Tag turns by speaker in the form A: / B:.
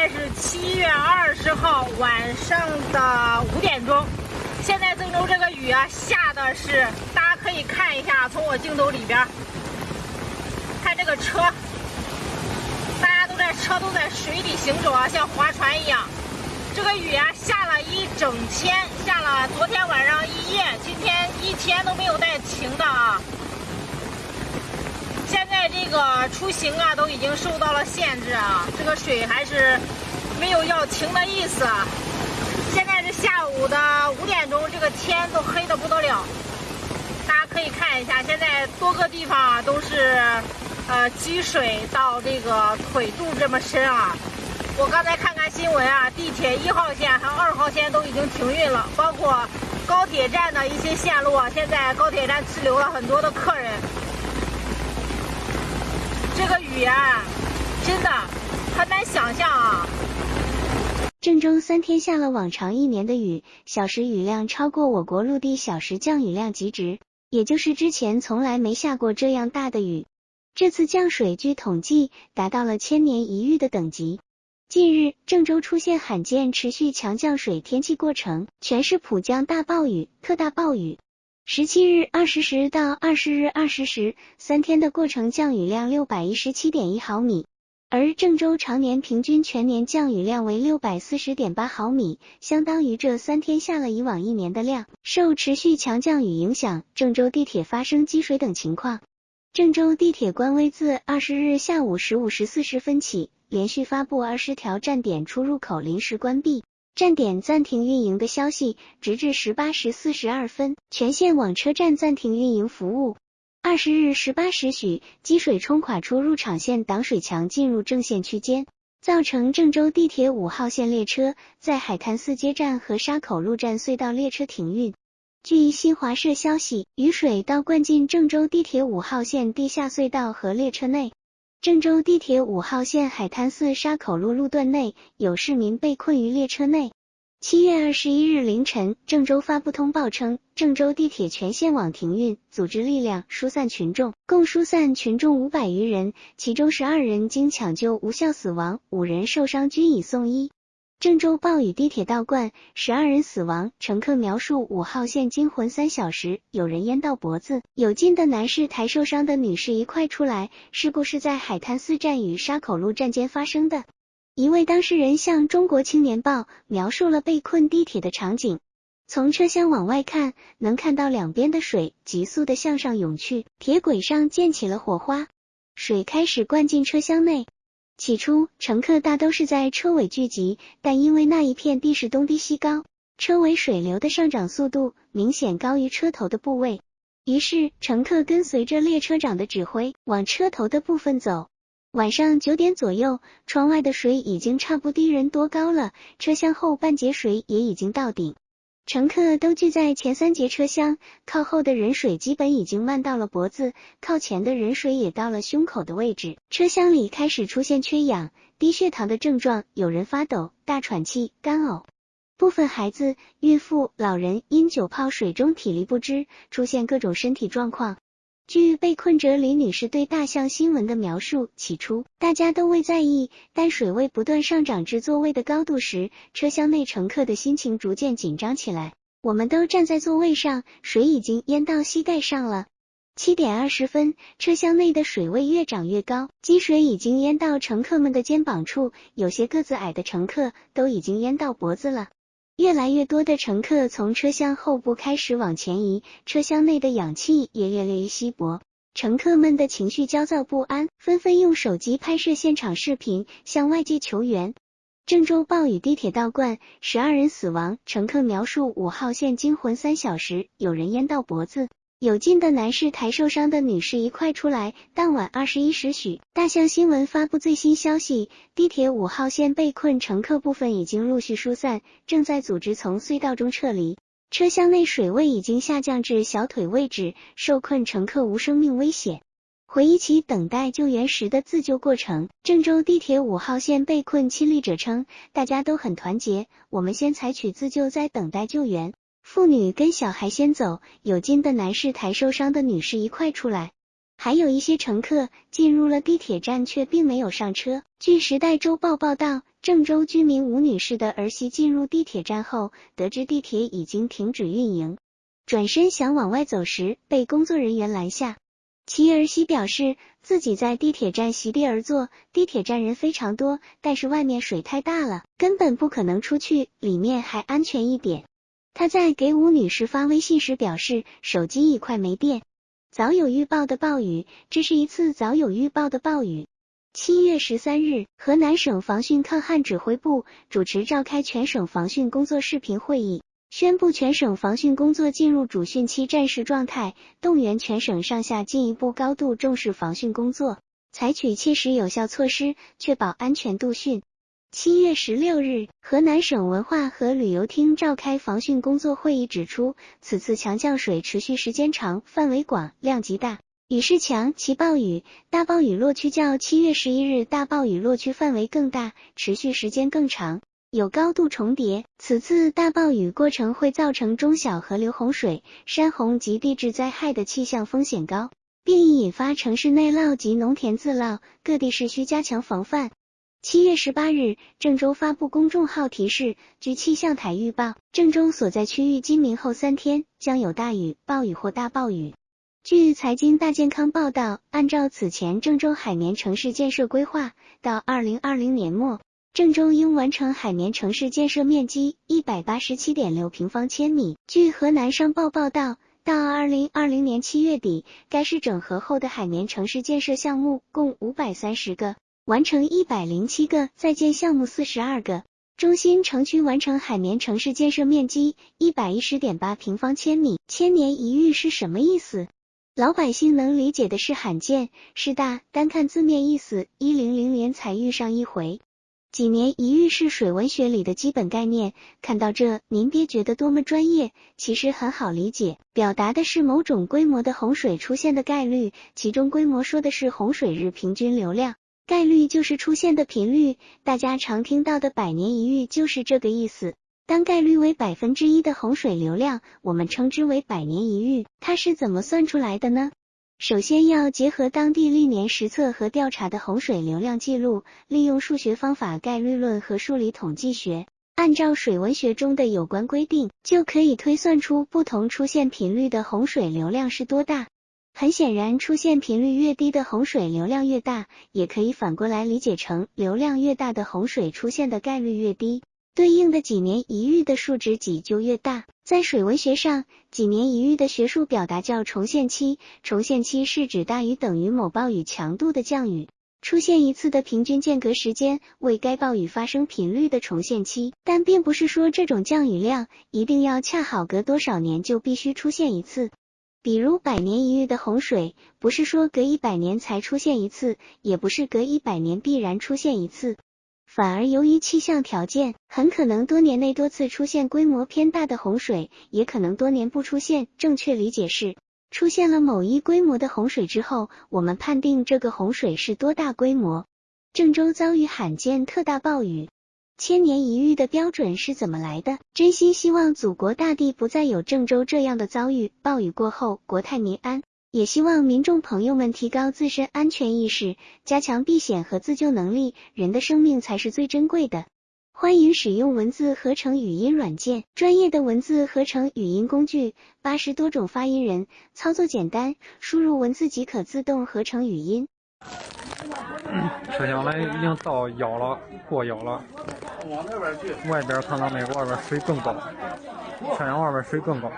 A: 现在是七月二十号晚上的五点钟。现在郑州这个雨啊，下的是，大家可以看一下，从我镜头里边看这个车，大家都在车都在水里行走啊，像划船一样。这个雨啊，下了一整天，下了昨天晚上一夜，今天一天都没有带停的啊。现在这个出行啊，都已经受到了限制啊，这个水还是没有要停的意思。现在是下午的五点钟，这个天都黑的不得了。大家可以看一下，现在多个地方啊都是呃积水到这个腿肚这么深啊。我刚才看看新闻啊，地铁一号线和二号线都已经停运了，包括高铁站的一些线路啊，现在高铁站滞留了很多的客人。这个雨啊，真的很难想象啊！
B: 郑州三天下了往常一年的雨，小时雨量超过我国陆地小时降雨量极值，也就是之前从来没下过这样大的雨。这次降水据统计达到了千年一遇的等级。近日，郑州出现罕见持续强降水天气过程，全市普降大暴雨、特大暴雨。十七日二十时到二十日二十时，三天的过程降雨量六百一十七点一毫米，而郑州常年平均全年降雨量为六百四十点八毫米，相当于这三天下了以往一年的量。受持续强降雨影响，郑州地铁发生积水等情况。郑州地铁官微自二十日下午十五时四十分起，连续发布二十条站点出入口临时关闭。站点暂停运营的消息，直至十八时四十二分，全线网车站暂停运营服务。二十日十八时许，积水冲垮出入场线挡水墙，进入正线区间，造成郑州地铁五号线列车在海滩四街站和沙口路站隧道列车停运。据新华社消息，雨水倒灌进郑州地铁五号线地下隧道和列车内。郑州地铁五号线海滩寺沙口路路段内有市民被困于列车内。七月二十一日凌晨，郑州发布通报称，郑州地铁全线网停运，组织力量疏散群众，共疏散群众五百余人，其中十二人经抢救无效死亡，五人受伤均已送医。郑州暴雨，地铁倒灌，十二人死亡。乘客描述：五号线惊魂三小时，有人淹到脖子，有劲的男士抬受伤的女士一块出来。事故是在海滩四站与沙口路站间发生的。一位当事人向中国青年报描述了被困地铁的场景：从车厢往外看，能看到两边的水急速的向上涌去，铁轨上溅起了火花，水开始灌进车厢内。起初，乘客大都是在车尾聚集，但因为那一片地势东低西高，车尾水流的上涨速度明显高于车头的部位，于是乘客跟随着列车长的指挥往车头的部分走。晚上九点左右，窗外的水已经差不低人多高了，车厢后半截水也已经到顶。乘客都聚在前三节车厢，靠后的人水基本已经漫到了脖子，靠前的人水也到了胸口的位置。车厢里开始出现缺氧、低血糖的症状，有人发抖、大喘气、干呕，部分孩子、孕妇、老人因久泡水中体力不支，出现各种身体状况。据被困者李女士对大象新闻的描述，起初大家都未在意，但水位不断上涨至座位的高度时，车厢内乘客的心情逐渐紧张起来。我们都站在座位上，水已经淹到膝盖上了。七点二十分，车厢内的水位越涨越高，积水已经淹到乘客们的肩膀处，有些个子矮的乘客都已经淹到脖子了。越来越多的乘客从车厢后部开始往前移，车厢内的氧气也越来越稀薄，乘客们的情绪焦躁不安，纷纷用手机拍摄现场视频，向外界求援。郑州暴雨，地铁倒灌，十二人死亡。乘客描述：五号线惊魂三小时，有人淹到脖子。有劲的男士抬受伤的女士一块出来。当晚二十一时许，大象新闻发布最新消息，地铁五号线被困乘客部分已经陆续疏散，正在组织从隧道中撤离。车厢内水位已经下降至小腿位置，受困乘客无生命危险。回忆起等待救援时的自救过程，郑州地铁五号线被困亲历者称，大家都很团结，我们先采取自救，再等待救援。妇女跟小孩先走，有劲的男士抬受伤的女士一块出来，还有一些乘客进入了地铁站却并没有上车。据时代周报报道，郑州居民吴女士的儿媳进入地铁站后，得知地铁已经停止运营，转身想往外走时，被工作人员拦下。其儿媳表示，自己在地铁站席地而坐，地铁站人非常多，但是外面水太大了，根本不可能出去，里面还安全一点。他在给吴女士发微信时表示，手机已快没电。早有预报的暴雨，这是一次早有预报的暴雨。七月十三日，河南省防汛抗旱指挥部主持召开全省防汛工作视频会议。宣布全省防汛工作进入主汛期战时状态，动员全省上下进一步高度重视防汛工作，采取切实有效措施，确保安全度汛。七月十六日，河南省文化和旅游厅召开防汛工作会议，指出此次强降水持续时间长、范围广、量级大，雨势强，其暴雨、大暴雨落区较七月十一日大暴雨落区范围更大，持续时间更长。有高度重叠，此次大暴雨过程会造成中小河流洪水、山洪及地质灾害的气象风险高，并易引发城市内涝及农田自涝，各地市需加强防范。七月十八日，郑州发布公众号提示：据气象台预报，郑州所在区域今明后三天将有大雨、暴雨或大暴雨。据财经大健康报道，按照此前郑州海绵城市建设规划，到二零二零年末。郑州应完成海绵城市建设面积一百八十七点六平方千米。据河南商报报道，到二零二零年七月底，该市整合后的海绵城市建设项目共五百三十个，完成一百零七个，在建项目四十二个。中心城区完成海绵城市建设面积一百一十点八平方千米。千年一遇是什么意思？老百姓能理解的是罕见，是大。单看字面意思，一零零年才遇上一回。几年一遇是水文学里的基本概念。看到这，您别觉得多么专业，其实很好理解，表达的是某种规模的洪水出现的概率，其中规模说的是洪水日平均流量，概率就是出现的频率。大家常听到的百年一遇就是这个意思。当概率为百分之一的洪水流量，我们称之为百年一遇。它是怎么算出来的呢？首先要结合当地历年实测和调查的洪水流量记录，利用数学方法概率论和数理统计学，按照水文学中的有关规定，就可以推算出不同出现频率的洪水流量是多大。很显然，出现频率越低的洪水流量越大，也可以反过来理解成流量越大的洪水出现的概率越低。对应的几年一遇的数值几就越大。在水文学上，几年一遇的学术表达叫重现期。重现期是指大于等于某暴雨强度的降雨出现一次的平均间隔时间为该暴雨发生频率的重现期。但并不是说这种降雨量一定要恰好隔多少年就必须出现一次。比如百年一遇的洪水，不是说隔一百年才出现一次，也不是隔一百年必然出现一次。反而由于气象条件，很可能多年内多次出现规模偏大的洪水，也可能多年不出现。正确理解是，出现了某一规模的洪水之后，我们判定这个洪水是多大规模。郑州遭遇罕见特大暴雨，千年一遇的标准是怎么来的？真心希望祖国大地不再有郑州这样的遭遇，暴雨过后国泰民安。也希望民众朋友们提高自身安全意识，加强避险和自救能力。人的生命才是最珍贵的。欢迎使用文字合成语音软件，专业的文字合成语音工具，八十多种发音人，操作简单，输入文字即可自动合成语音。
C: 车厢来已经到腰了，过腰了。外边看到没？外边水更高，太阳外边水更高。